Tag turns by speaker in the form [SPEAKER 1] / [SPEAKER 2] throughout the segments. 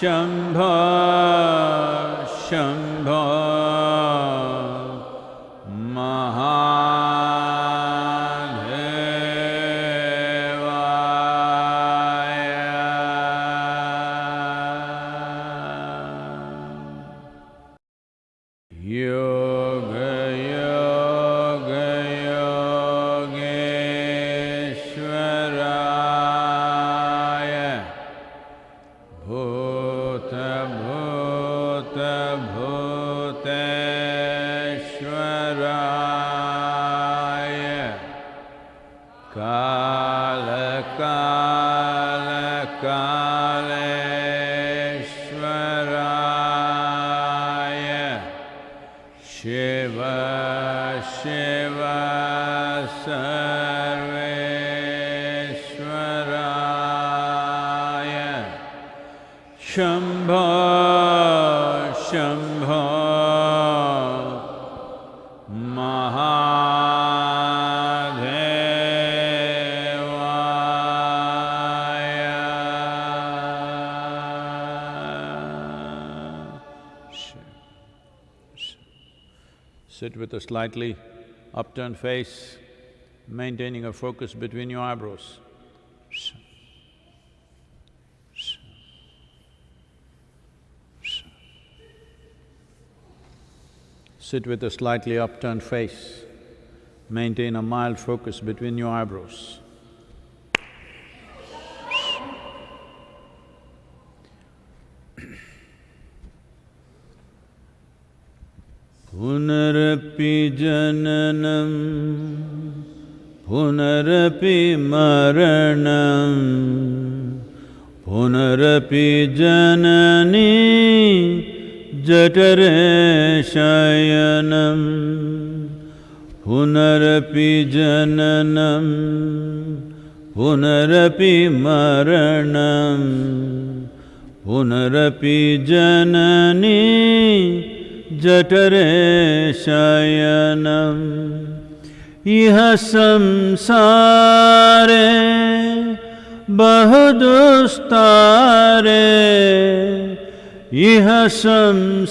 [SPEAKER 1] Shambho Sit with a slightly upturned face, maintaining a focus between your eyebrows. Sit with a slightly upturned face, maintain a mild focus between your eyebrows. पुनरपि जननं पुनरपि मरणं पुनरपि जननी जठरे शयनं पुनरपि जननं पुनरपि मरणं पुनरपि जननी जठरे शयनम् इह संसारे बहुदुस्तारे। इह संसारे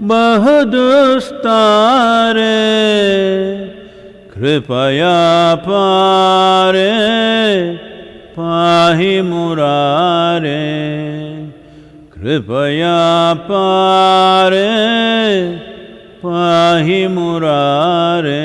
[SPEAKER 1] बहुदुस्तारे। कृपया पारे पाहि मुरारे। कृपया पारे पाहि मुरारे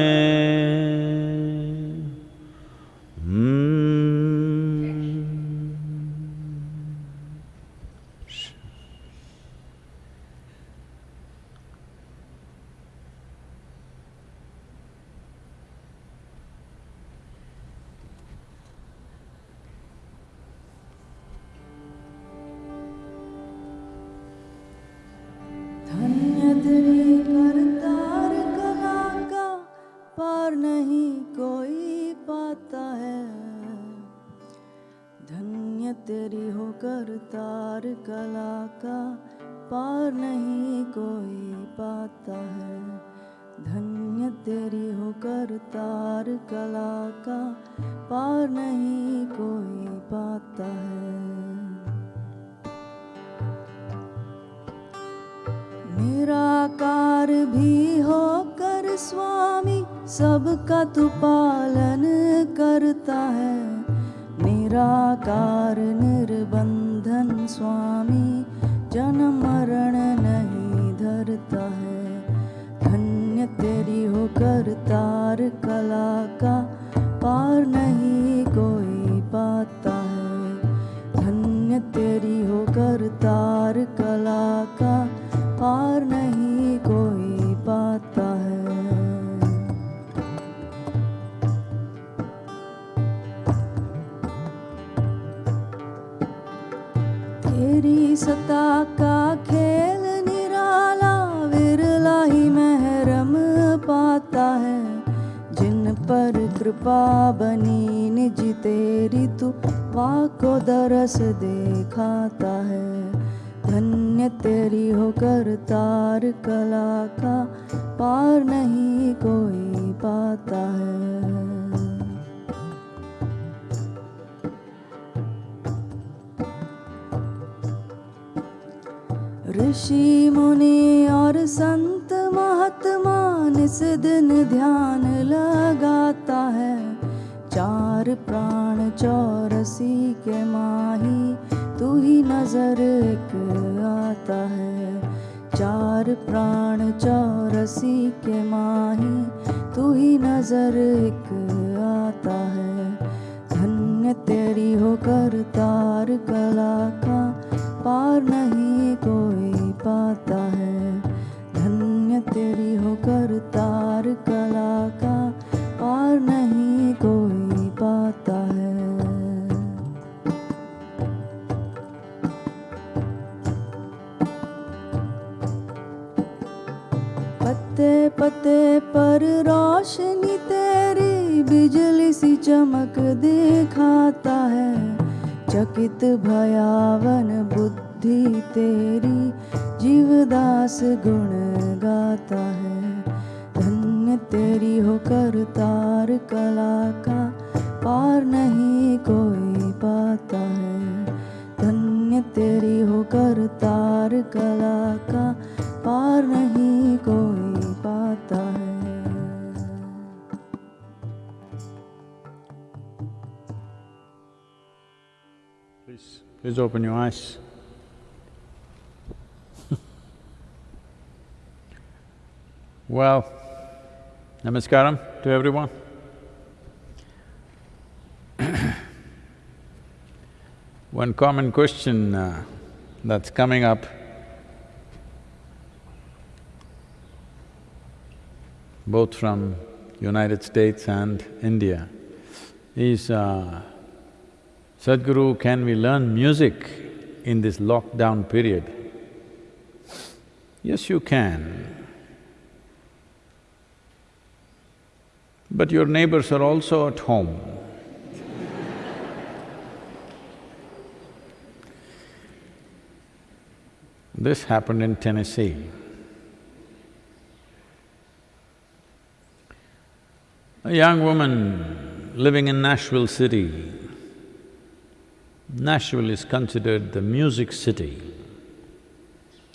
[SPEAKER 2] करतार कलाकार तेरी तार कला का पार नहीं कोई पाता है। धन्य तेरी होकर तार कला का पार नहीं कोई पाता है। पत्ते पत्ते पर रोशनी तेरी बिजली सी चमक दिखाता है। चकित भयावन बुद्धि तेरी जीवदास गुण गाता है। धन्य तेरी हो करतार कला का, पार नहीं कोई पाता है। धन्य तेरी हो करतार कला का, पार नहीं कोई
[SPEAKER 1] Please, open your eyes. well, namaskaram to everyone. One common question uh, that's coming up both from United States and India is, uh, Sadhguru, can we learn music in this lockdown period? Yes, you can. But your neighbors are also at home. This happened in Tennessee. A young woman living in Nashville city. Nashville is considered the music city.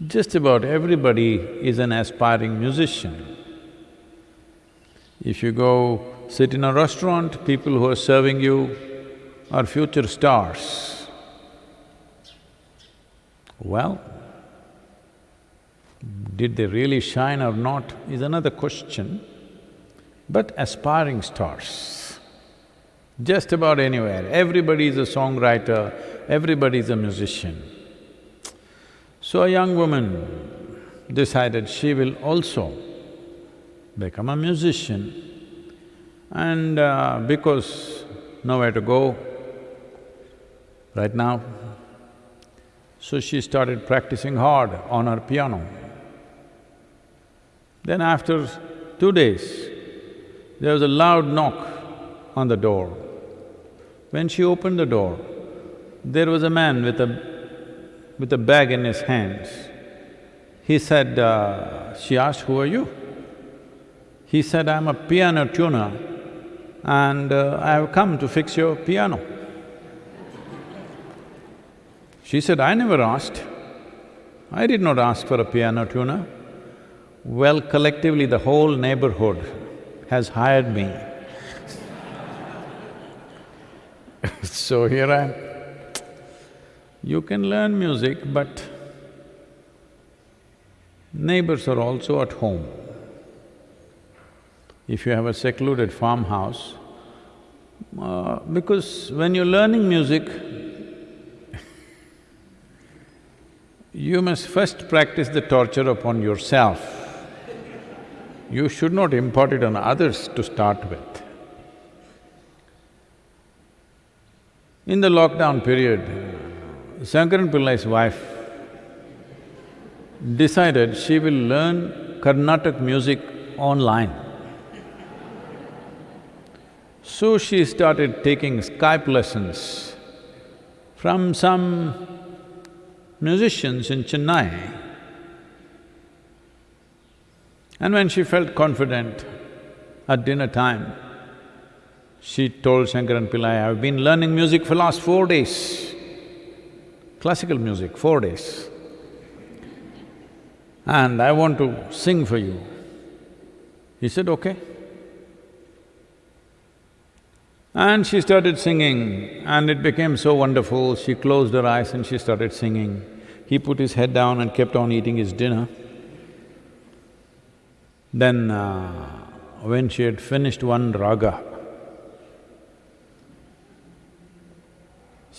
[SPEAKER 1] Just about everybody is an aspiring musician. If you go sit in a restaurant, people who are serving you are future stars. Well, did they really shine or not is another question, but aspiring stars. Just about anywhere, everybody is a songwriter, everybody is a musician. So a young woman decided she will also become a musician and uh, because nowhere to go right now, so she started practicing hard on her piano. Then after two days, there was a loud knock on the door. When she opened the door, there was a man with a… with a bag in his hands. He said, uh, she asked, who are you? He said, I'm a piano tuner and uh, I have come to fix your piano. She said, I never asked. I did not ask for a piano tuner. Well, collectively the whole neighborhood has hired me. so here I am. You can learn music, but neighbors are also at home. If you have a secluded farmhouse, uh, because when you're learning music, you must first practice the torture upon yourself. You should not impart it on others to start with. In the lockdown period, Shankaran Pillai's wife decided she will learn Carnatic music online. So she started taking Skype lessons from some musicians in Chennai. And when she felt confident, at dinner time, she told Shankaran Pillai, I've been learning music for last four days, classical music, four days. And I want to sing for you. He said, okay. And she started singing and it became so wonderful, she closed her eyes and she started singing. He put his head down and kept on eating his dinner. Then uh, when she had finished one raga,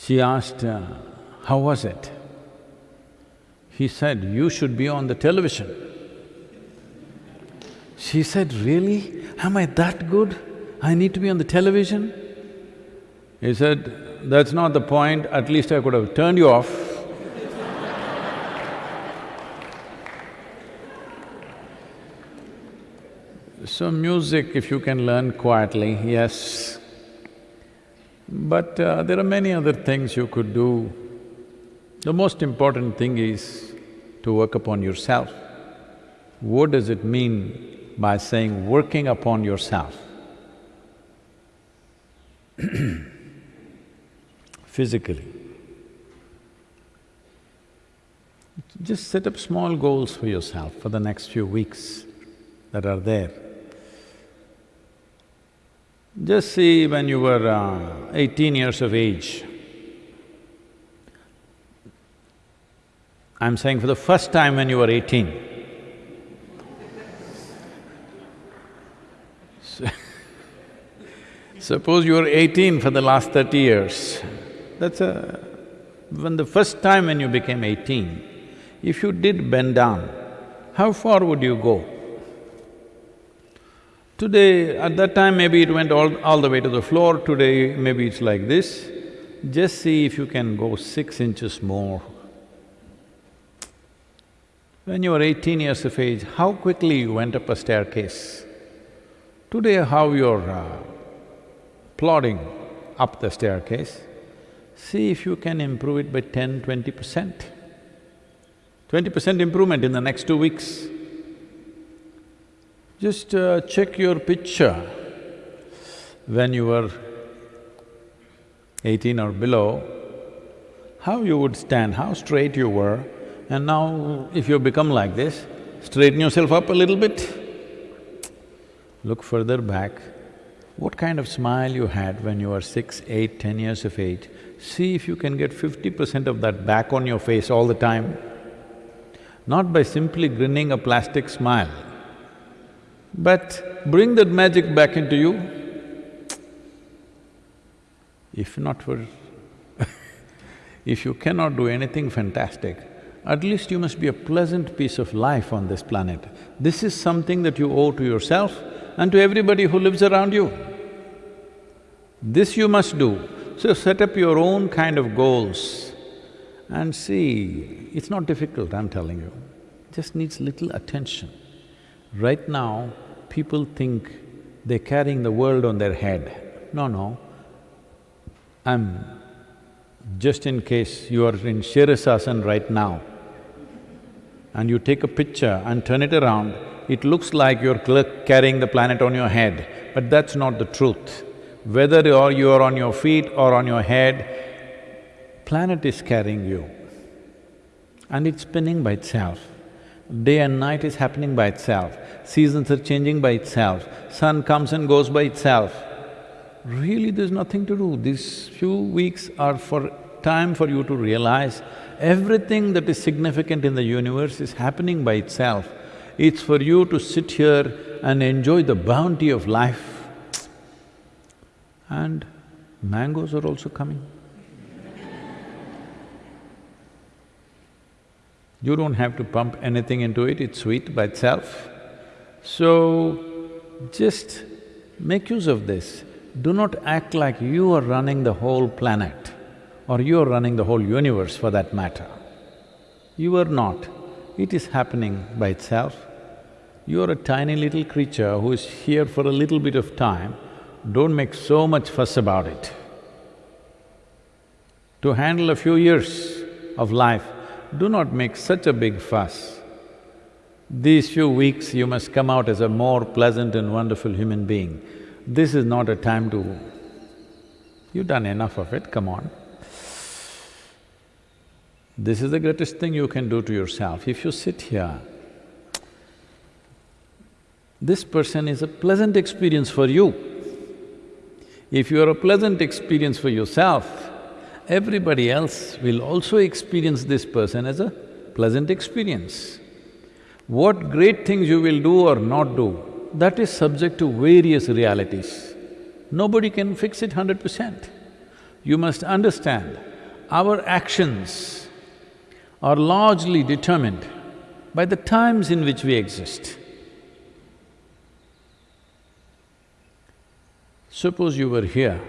[SPEAKER 1] she asked, uh, how was it? He said, you should be on the television. She said, really? Am I that good? I need to be on the television? He said, that's not the point, at least I could have turned you off So music, if you can learn quietly, yes. But uh, there are many other things you could do. The most important thing is to work upon yourself. What does it mean by saying working upon yourself? Physically. Just set up small goals for yourself for the next few weeks that are there. Just see when you were uh, eighteen years of age, I'm saying for the first time when you were eighteen, suppose you were eighteen for the last thirty years, that's a… when the first time when you became eighteen, if you did bend down, how far would you go? Today, at that time maybe it went all, all the way to the floor, today maybe it's like this. Just see if you can go six inches more. When you were eighteen years of age, how quickly you went up a staircase. Today, how you're uh, plodding up the staircase, see if you can improve it by ten, twenty percent. Twenty percent improvement in the next two weeks. Just uh, check your picture. When you were eighteen or below, how you would stand, how straight you were, and now if you become like this, straighten yourself up a little bit, look further back, what kind of smile you had when you were six, eight, ten years of age, see if you can get fifty percent of that back on your face all the time. Not by simply grinning a plastic smile, but bring that magic back into you. If not for if you cannot do anything fantastic, at least you must be a pleasant piece of life on this planet. This is something that you owe to yourself and to everybody who lives around you. This you must do. So set up your own kind of goals and see, it's not difficult, I'm telling you. Just needs little attention. Right now, people think they're carrying the world on their head. No, no. I'm… just in case you are in Shirasasana right now, and you take a picture and turn it around, it looks like you're carrying the planet on your head, but that's not the truth. Whether you're, you are on your feet or on your head, planet is carrying you and it's spinning by itself. Day and night is happening by itself, seasons are changing by itself, sun comes and goes by itself. Really, there's nothing to do. These few weeks are for time for you to realize everything that is significant in the universe is happening by itself. It's for you to sit here and enjoy the bounty of life. And mangoes are also coming. You don't have to pump anything into it, it's sweet by itself. So, just make use of this. Do not act like you are running the whole planet or you are running the whole universe for that matter. You are not. It is happening by itself. You are a tiny little creature who is here for a little bit of time, don't make so much fuss about it. To handle a few years of life, do not make such a big fuss. These few weeks you must come out as a more pleasant and wonderful human being. This is not a time to… You've done enough of it, come on. This is the greatest thing you can do to yourself. If you sit here, this person is a pleasant experience for you. If you are a pleasant experience for yourself, everybody else will also experience this person as a pleasant experience. What great things you will do or not do, that is subject to various realities. Nobody can fix it hundred percent. You must understand, our actions are largely determined by the times in which we exist. Suppose you were here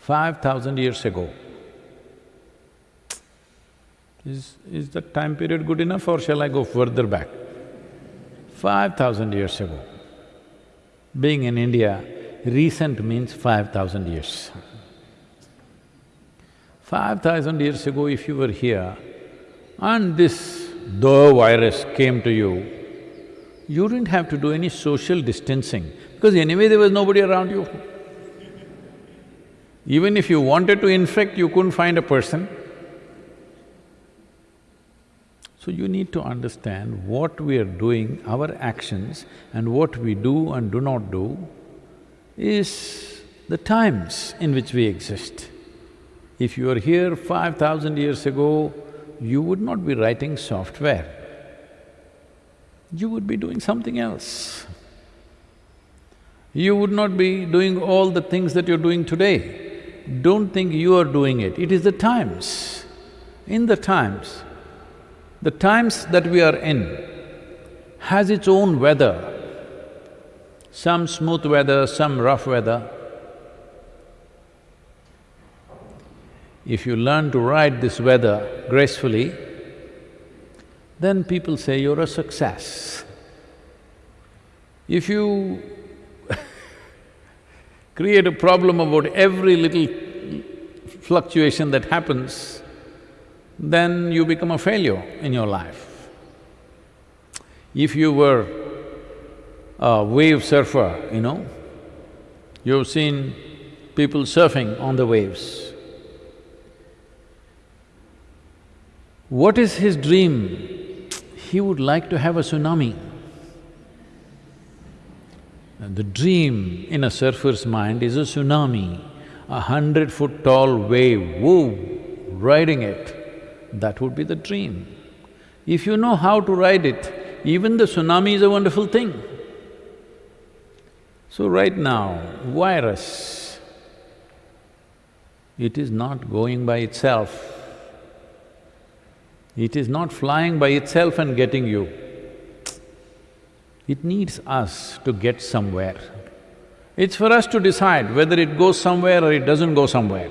[SPEAKER 1] five thousand years ago. Is… is that time period good enough or shall I go further back? Five thousand years ago. Being in India, recent means five thousand years. Five thousand years ago, if you were here and this the virus came to you, you didn't have to do any social distancing because anyway there was nobody around you. Even if you wanted to infect, you couldn't find a person. So you need to understand what we are doing, our actions and what we do and do not do is the times in which we exist. If you are here five thousand years ago, you would not be writing software, you would be doing something else. You would not be doing all the things that you're doing today don't think you are doing it, it is the times. In the times, the times that we are in has its own weather, some smooth weather, some rough weather. If you learn to ride this weather gracefully, then people say you're a success. If you create a problem about every little fluctuation that happens, then you become a failure in your life. If you were a wave surfer, you know, you've seen people surfing on the waves. What is his dream? He would like to have a tsunami. The dream in a surfer's mind is a tsunami, a hundred foot tall wave, woo, riding it. That would be the dream. If you know how to ride it, even the tsunami is a wonderful thing. So right now, virus, it is not going by itself. It is not flying by itself and getting you. It needs us to get somewhere. It's for us to decide whether it goes somewhere or it doesn't go somewhere.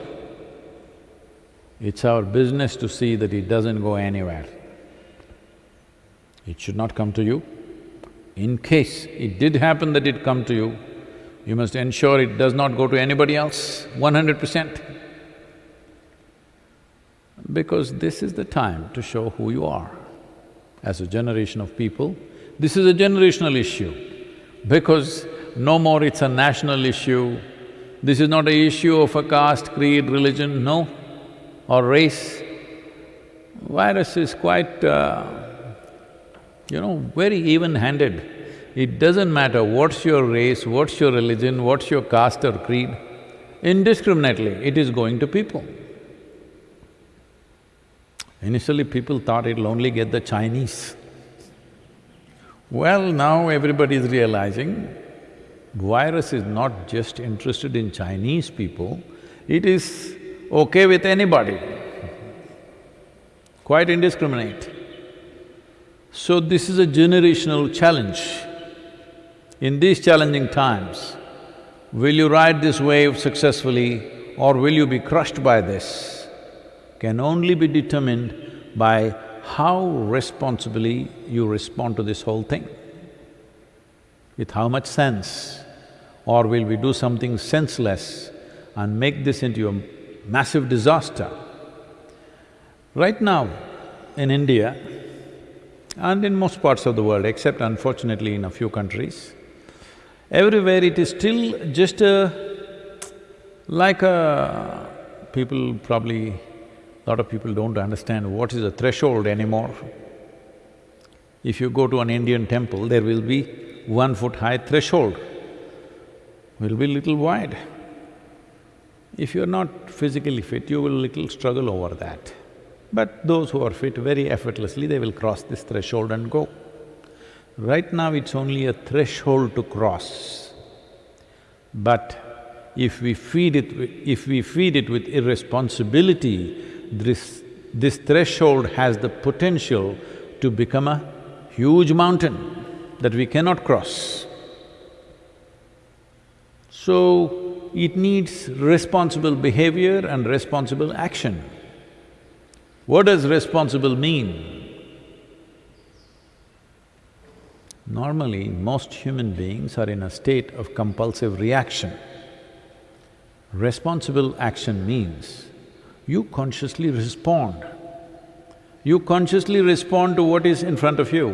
[SPEAKER 1] It's our business to see that it doesn't go anywhere. It should not come to you. In case it did happen that it come to you, you must ensure it does not go to anybody else, one hundred percent. Because this is the time to show who you are. As a generation of people, this is a generational issue because no more it's a national issue, this is not a issue of a caste, creed, religion, no, or race. Virus is quite, uh, you know, very even-handed. It doesn't matter what's your race, what's your religion, what's your caste or creed, indiscriminately it is going to people. Initially people thought it'll only get the Chinese. Well, now everybody is realizing virus is not just interested in Chinese people, it is okay with anybody, quite indiscriminate. So this is a generational challenge. In these challenging times, will you ride this wave successfully or will you be crushed by this? Can only be determined by how responsibly you respond to this whole thing. With how much sense, or will we do something senseless and make this into a massive disaster? Right now, in India and in most parts of the world, except unfortunately in a few countries, everywhere it is still just a… like a… people probably lot of people don't understand what is a threshold anymore. If you go to an Indian temple, there will be one foot high threshold, will be little wide. If you're not physically fit, you will little struggle over that. But those who are fit, very effortlessly, they will cross this threshold and go. Right now, it's only a threshold to cross. But if we feed it… if we feed it with irresponsibility, this, this threshold has the potential to become a huge mountain that we cannot cross. So, it needs responsible behavior and responsible action. What does responsible mean? Normally, most human beings are in a state of compulsive reaction. Responsible action means you consciously respond. You consciously respond to what is in front of you,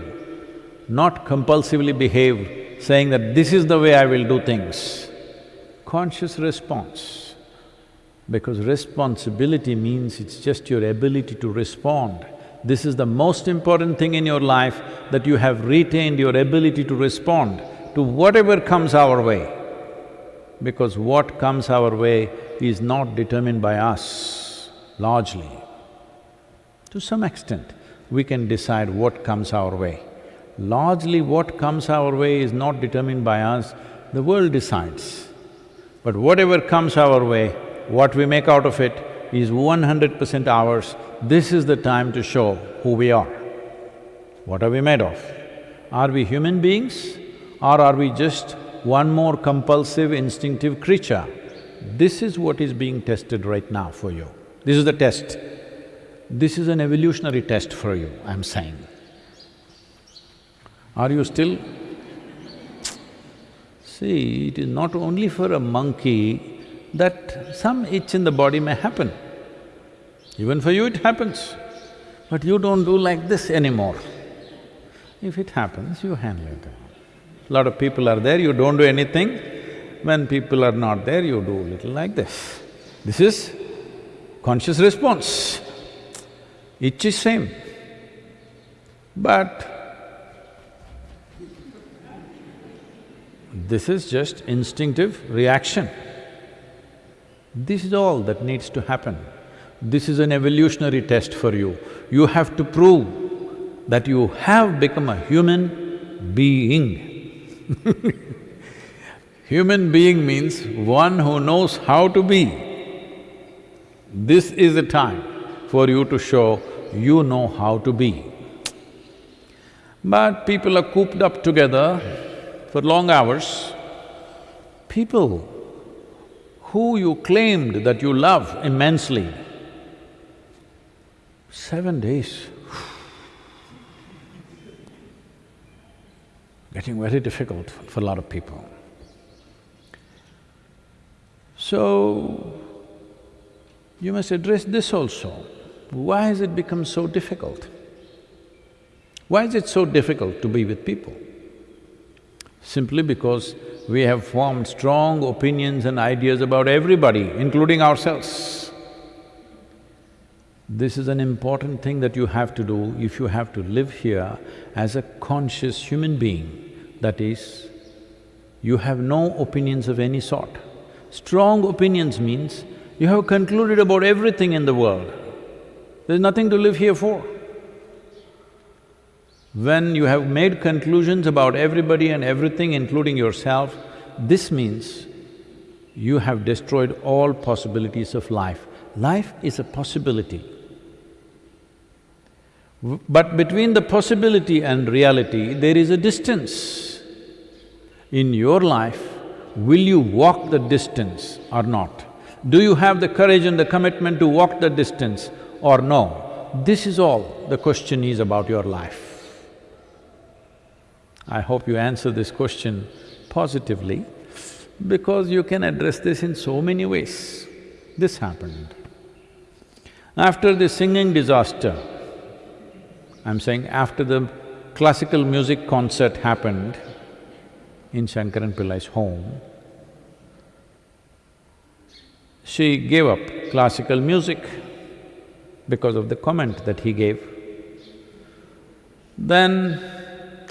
[SPEAKER 1] not compulsively behave saying that this is the way I will do things. Conscious response, because responsibility means it's just your ability to respond. This is the most important thing in your life, that you have retained your ability to respond to whatever comes our way. Because what comes our way is not determined by us largely. To some extent, we can decide what comes our way. Largely what comes our way is not determined by us, the world decides. But whatever comes our way, what we make out of it is one hundred percent ours. This is the time to show who we are. What are we made of? Are we human beings or are we just one more compulsive, instinctive creature? This is what is being tested right now for you. This is the test. This is an evolutionary test for you, I'm saying. Are you still… See, it is not only for a monkey that some itch in the body may happen. Even for you it happens, but you don't do like this anymore. If it happens, you handle it. Lot of people are there, you don't do anything. When people are not there, you do little like this. This is conscious response. Each is same. But This is just instinctive reaction. This is all that needs to happen. This is an evolutionary test for you. You have to prove that you have become a human being. human being means one who knows how to be. This is the time for you to show you know how to be. But people are cooped up together for long hours. People who you claimed that you love immensely, seven days, getting very difficult for a lot of people. So, you must address this also. Why has it become so difficult? Why is it so difficult to be with people? Simply because we have formed strong opinions and ideas about everybody, including ourselves. This is an important thing that you have to do if you have to live here as a conscious human being. That is, you have no opinions of any sort. Strong opinions means you have concluded about everything in the world. There's nothing to live here for. When you have made conclusions about everybody and everything, including yourself, this means you have destroyed all possibilities of life. Life is a possibility. But between the possibility and reality, there is a distance. In your life, will you walk the distance or not? Do you have the courage and the commitment to walk the distance or no? This is all the question is about your life. I hope you answer this question positively because you can address this in so many ways. This happened. After the singing disaster, I'm saying after the classical music concert happened in Shankaran Pillai's home, she gave up classical music because of the comment that he gave. Then,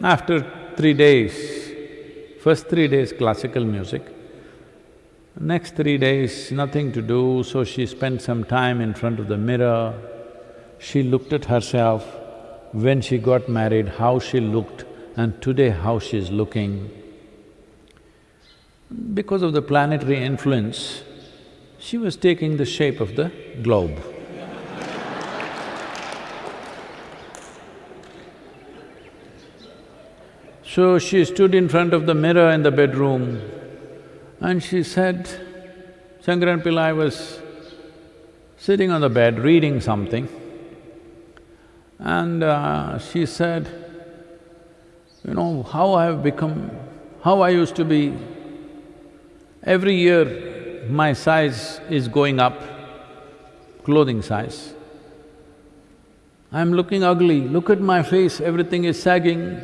[SPEAKER 1] after three days, first three days classical music, next three days nothing to do, so she spent some time in front of the mirror. She looked at herself, when she got married, how she looked, and today how she's looking. Because of the planetary influence, she was taking the shape of the globe. So she stood in front of the mirror in the bedroom and she said, Shankaran Pillai was sitting on the bed reading something and uh, she said, you know, how I have become, how I used to be, every year my size is going up, clothing size. I'm looking ugly, look at my face, everything is sagging,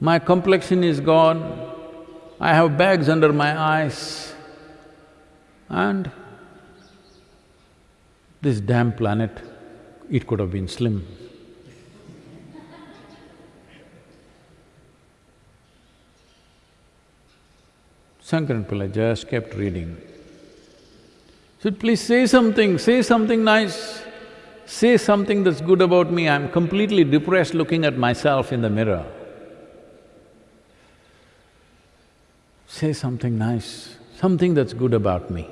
[SPEAKER 1] my complexion is gone, I have bags under my eyes. And this damn planet, it could have been slim. Shankaran Pillai just kept reading. Said, please say something, say something nice, say something that's good about me, I'm completely depressed looking at myself in the mirror. Say something nice, something that's good about me.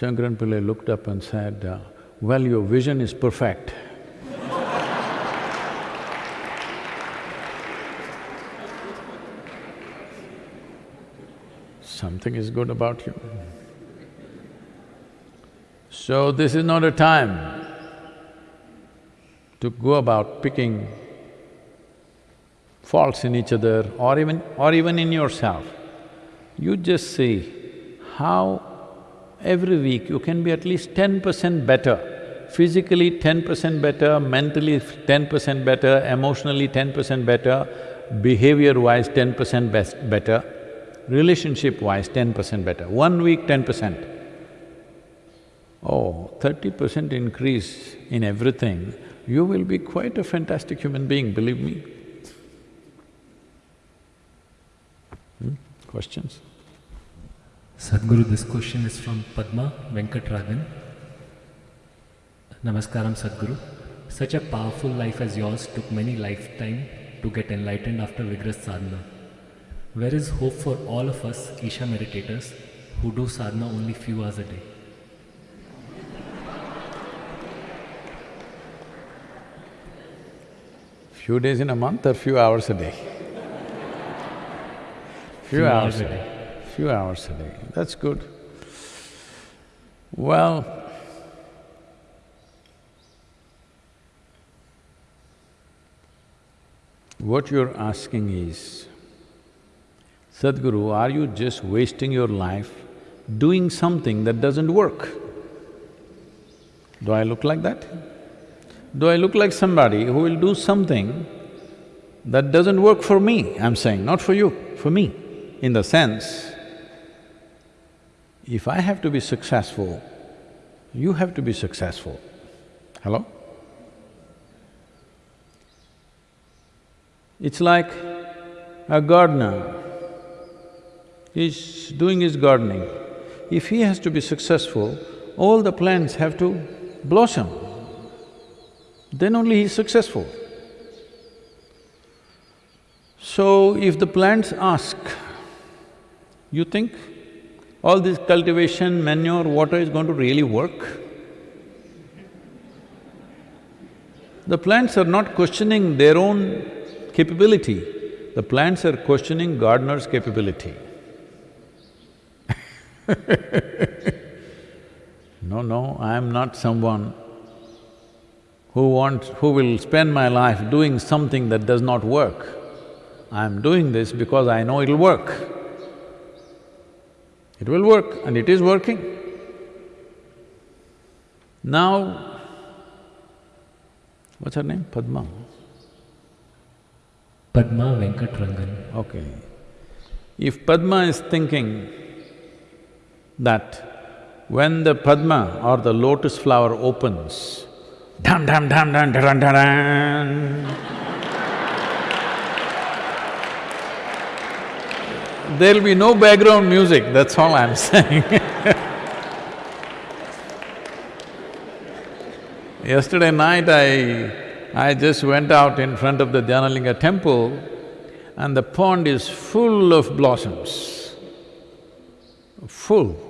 [SPEAKER 1] Shankaran Pillai looked up and said, uh, well, your vision is perfect. Something is good about you. So this is not a time to go about picking faults in each other or even… or even in yourself. You just see how every week you can be at least ten percent better, physically ten percent better, mentally ten percent better, emotionally ten percent better, behavior-wise ten percent best better, relationship-wise ten percent better. One week, ten percent. Oh, thirty percent increase in everything, you will be quite a fantastic human being, believe me. Hmm? Questions?
[SPEAKER 3] Sadhguru, this question is from Padma Venkatragan. Namaskaram, Sadhguru. Such a powerful life as yours took many lifetime to get enlightened after vigorous sadhana. Where is hope for all of us Isha meditators who do sadhana only few hours a day?
[SPEAKER 1] Few days in a month or few hours a day? Few, hours, a day. Few hours a day, that's good. Well, what you're asking is, Sadhguru, are you just wasting your life doing something that doesn't work? Do I look like that? Do I look like somebody who will do something that doesn't work for me, I'm saying, not for you, for me, in the sense, if I have to be successful, you have to be successful. Hello? It's like a gardener, he's doing his gardening. If he has to be successful, all the plants have to blossom, then only he's successful. So, if the plants ask, you think all this cultivation, manure, water is going to really work? The plants are not questioning their own capability, the plants are questioning gardener's capability. no, no, I am not someone who wants… who will spend my life doing something that does not work. I am doing this because I know it'll work. It will work and it is working. Now, what's her name? Padma?
[SPEAKER 3] Padma Venkatrangan.
[SPEAKER 1] Okay. If Padma is thinking that when the Padma or the lotus flower opens, dam dam dam dam dam dam dam there'll be no background music, that's all I'm saying. Yesterday night I… I just went out in front of the Dhyanalinga temple and the pond is full of blossoms, full.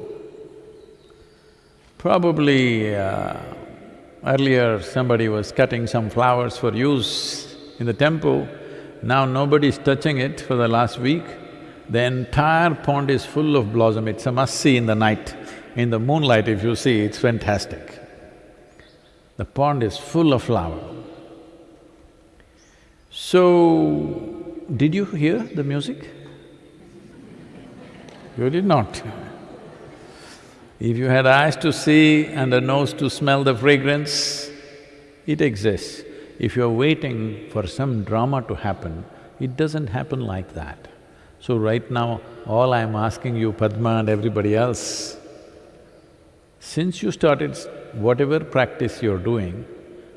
[SPEAKER 1] Probably uh, earlier somebody was cutting some flowers for use in the temple, now nobody's touching it for the last week. The entire pond is full of blossom, it's a must-see in the night. In the moonlight if you see, it's fantastic. The pond is full of flower. So, did you hear the music? You did not. If you had eyes to see and a nose to smell the fragrance, it exists. If you're waiting for some drama to happen, it doesn't happen like that. So right now, all I'm asking you, Padma and everybody else, since you started whatever practice you're doing,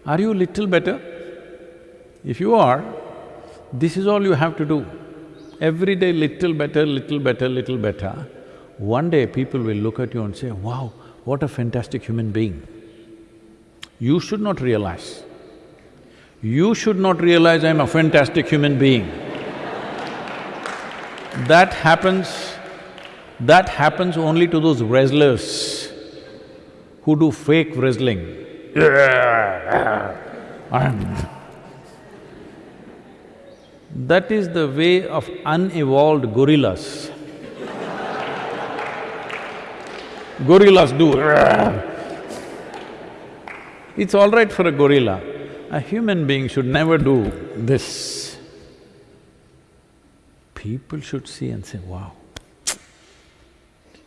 [SPEAKER 1] are you little better? If you are, this is all you have to do. Every day little better, little better, little better. One day people will look at you and say, wow, what a fantastic human being. You should not realize. You should not realize I'm a fantastic human being. that happens… that happens only to those wrestlers who do fake wrestling. That is the way of unevolved gorillas. Gorillas do It's all right for a gorilla. A human being should never do this. People should see and say, wow.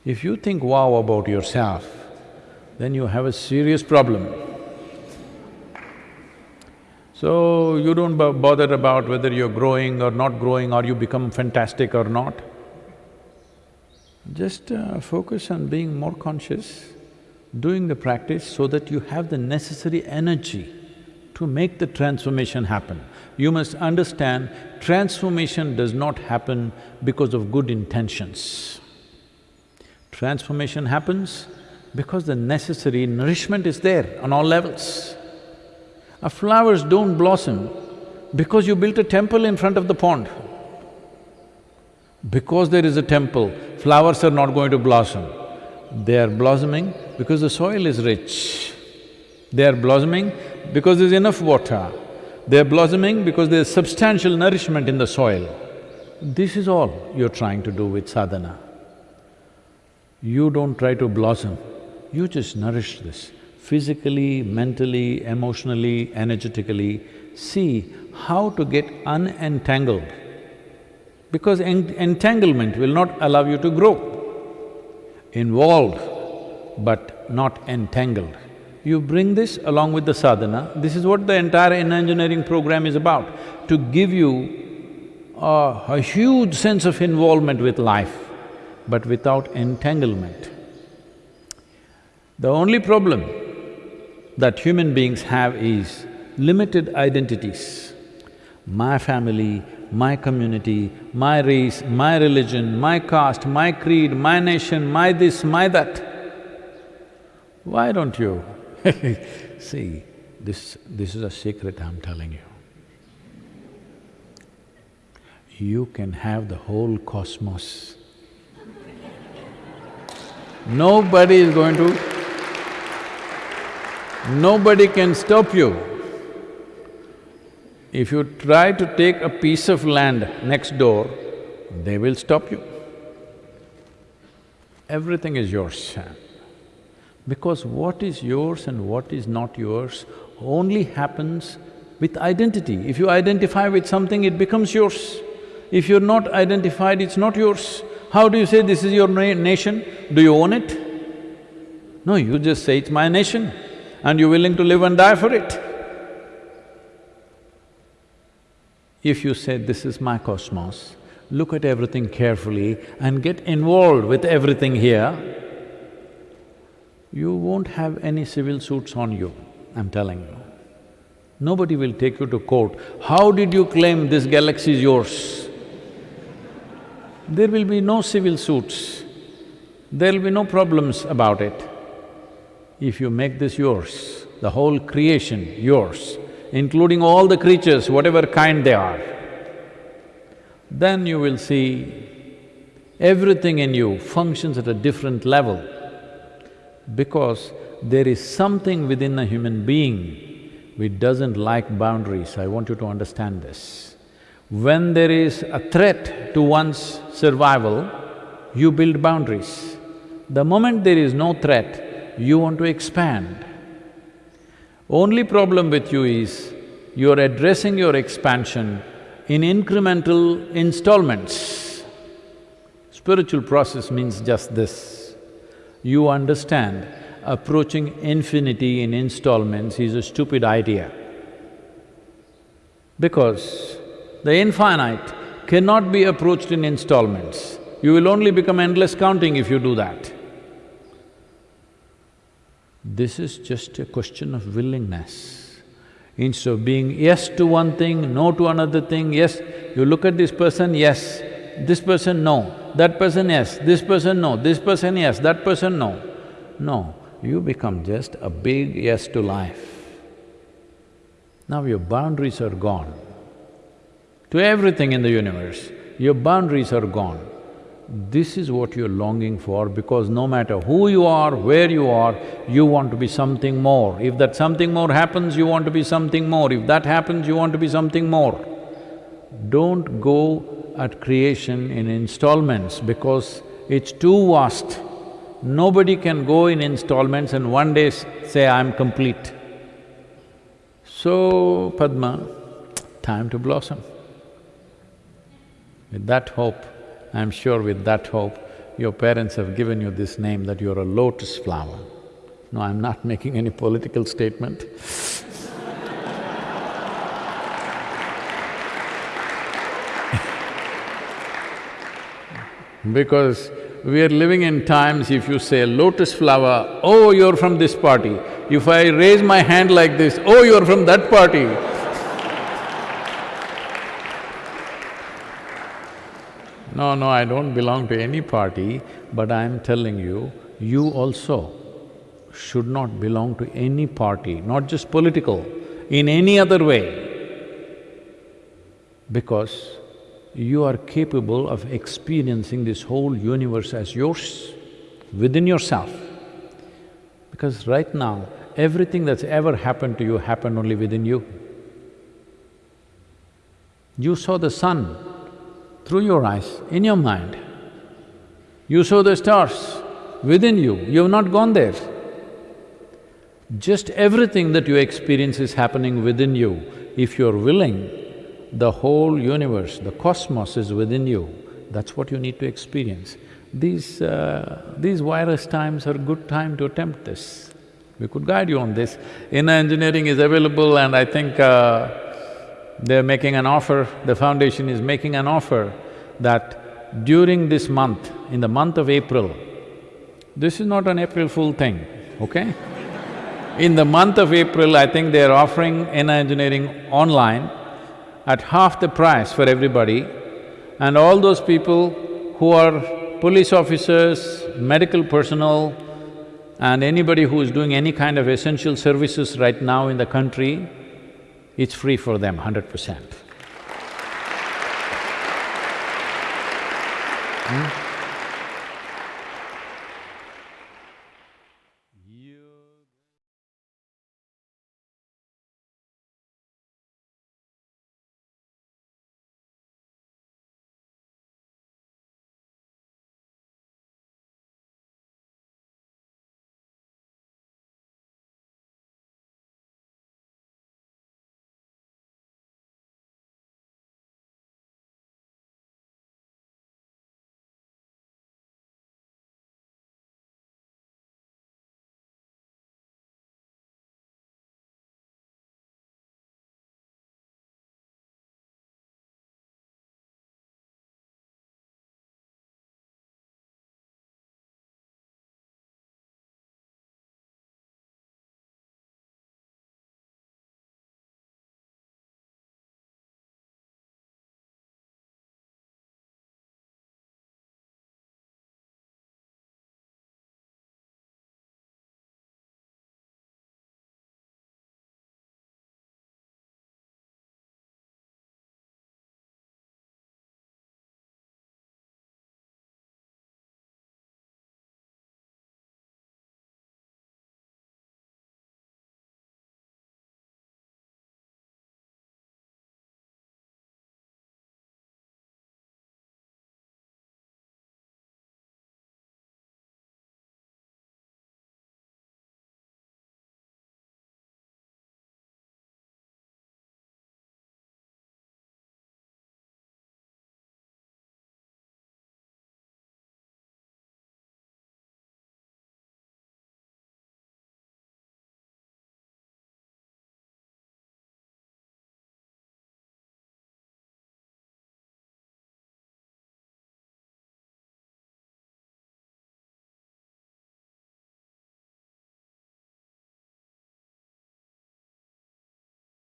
[SPEAKER 1] If you think wow about yourself, then you have a serious problem. So, you don't bother about whether you're growing or not growing or you become fantastic or not. Just uh, focus on being more conscious, doing the practice so that you have the necessary energy to make the transformation happen. You must understand, transformation does not happen because of good intentions. Transformation happens because the necessary nourishment is there on all levels. Our flowers don't blossom because you built a temple in front of the pond. Because there is a temple, flowers are not going to blossom. They are blossoming because the soil is rich. They are blossoming because there's enough water. They are blossoming because there's substantial nourishment in the soil. This is all you're trying to do with sadhana. You don't try to blossom, you just nourish this physically, mentally, emotionally, energetically. See how to get unentangled because en entanglement will not allow you to grow. Involved but not entangled. You bring this along with the sadhana, this is what the entire inner engineering program is about, to give you a, a huge sense of involvement with life, but without entanglement. The only problem that human beings have is limited identities. My family, my community, my race, my religion, my caste, my creed, my nation, my this, my that. Why don't you See, this… this is a secret I'm telling you. You can have the whole cosmos. Nobody is going to… Nobody can stop you. If you try to take a piece of land next door, they will stop you. Everything is yours. Because what is yours and what is not yours only happens with identity. If you identify with something, it becomes yours. If you're not identified, it's not yours. How do you say this is your na nation? Do you own it? No, you just say it's my nation and you're willing to live and die for it. If you say, this is my cosmos, look at everything carefully and get involved with everything here, you won't have any civil suits on you, I'm telling you. Nobody will take you to court. How did you claim this galaxy is yours? There will be no civil suits. There'll be no problems about it. If you make this yours, the whole creation yours, including all the creatures, whatever kind they are, then you will see everything in you functions at a different level because there is something within a human being which doesn't like boundaries, I want you to understand this. When there is a threat to one's survival, you build boundaries. The moment there is no threat, you want to expand. Only problem with you is, you're addressing your expansion in incremental installments. Spiritual process means just this you understand approaching infinity in installments is a stupid idea. Because the infinite cannot be approached in installments. You will only become endless counting if you do that. This is just a question of willingness. Instead of being yes to one thing, no to another thing, yes, you look at this person, yes, this person, no that person yes, this person no, this person yes, that person no. No, you become just a big yes to life. Now your boundaries are gone. To everything in the universe, your boundaries are gone. This is what you're longing for because no matter who you are, where you are, you want to be something more. If that something more happens, you want to be something more. If that happens, you want to be something more. Don't go at creation in installments because it's too vast. Nobody can go in installments and one day say, I'm complete. So, Padma, time to blossom. With that hope, I'm sure with that hope, your parents have given you this name that you're a lotus flower. No, I'm not making any political statement because We are living in times, if you say lotus flower, oh, you're from this party. If I raise my hand like this, oh, you're from that party. No, no, I don't belong to any party, but I'm telling you, you also should not belong to any party, not just political, in any other way. Because you are capable of experiencing this whole universe as yours, within yourself. Because right now, everything that's ever happened to you happened only within you. You saw the sun through your eyes, in your mind. You saw the stars within you, you have not gone there. Just everything that you experience is happening within you. If you're willing, the whole universe, the cosmos is within you. That's what you need to experience. These… Uh, these virus times are good time to attempt this. We could guide you on this. Inner engineering is available and I think uh, they're making an offer, the foundation is making an offer that during this month, in the month of April, this is not an April Fool thing, okay? in the month of April, I think they're offering inner engineering online at half the price for everybody and all those people who are police officers, medical personnel and anybody who is doing any kind of essential services right now in the country, it's free for them, hundred percent. Hmm?